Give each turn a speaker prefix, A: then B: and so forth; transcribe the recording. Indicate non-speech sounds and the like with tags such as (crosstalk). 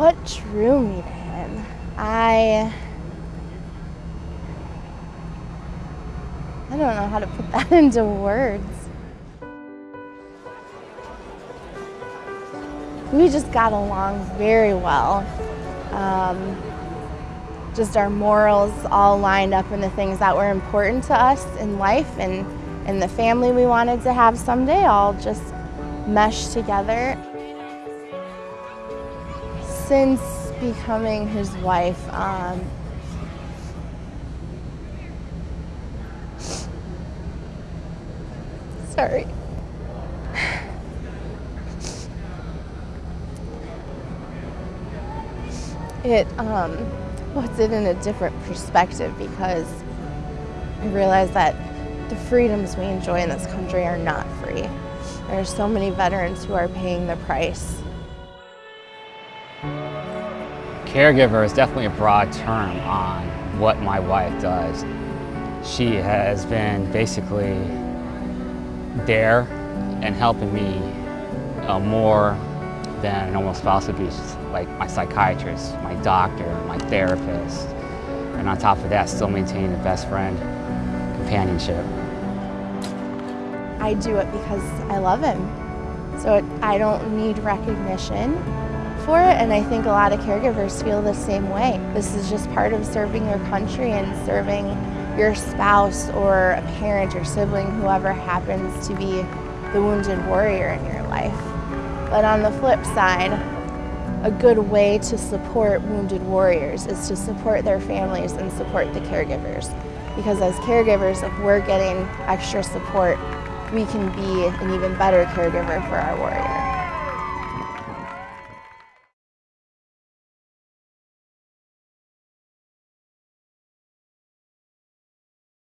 A: What drew me to him? I I don't know how to put that (laughs) into words. We just got along very well. Um, just our morals all lined up in the things that were important to us in life and, and the family we wanted to have someday all just meshed together. Since becoming his wife, um, sorry. It um, puts it in a different perspective because I realize that the freedoms we enjoy in this country are not free. There are so many veterans who are paying the price.
B: Caregiver is definitely a broad term on what my wife does. She has been basically there and helping me uh, more than a normal spouse would be, like my psychiatrist, my doctor, my therapist, and on top of that, still maintaining the best friend companionship.
A: I do it because I love him. So it, I don't need recognition for it, and I think a lot of caregivers feel the same way. This is just part of serving your country and serving your spouse or a parent or sibling, whoever happens to be the wounded warrior in your life. But on the flip side, a good way to support wounded warriors is to support their families and support the caregivers. Because as caregivers, if we're getting extra support, we can be an even better caregiver for our warriors.